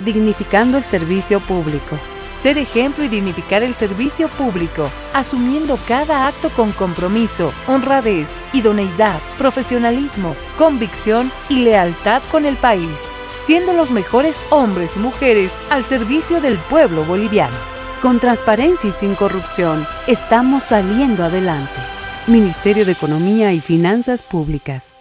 dignificando el servicio público. Ser ejemplo y dignificar el servicio público, asumiendo cada acto con compromiso, honradez, idoneidad, profesionalismo, convicción y lealtad con el país, siendo los mejores hombres y mujeres al servicio del pueblo boliviano. Con transparencia y sin corrupción, estamos saliendo adelante. Ministerio de Economía y Finanzas Públicas.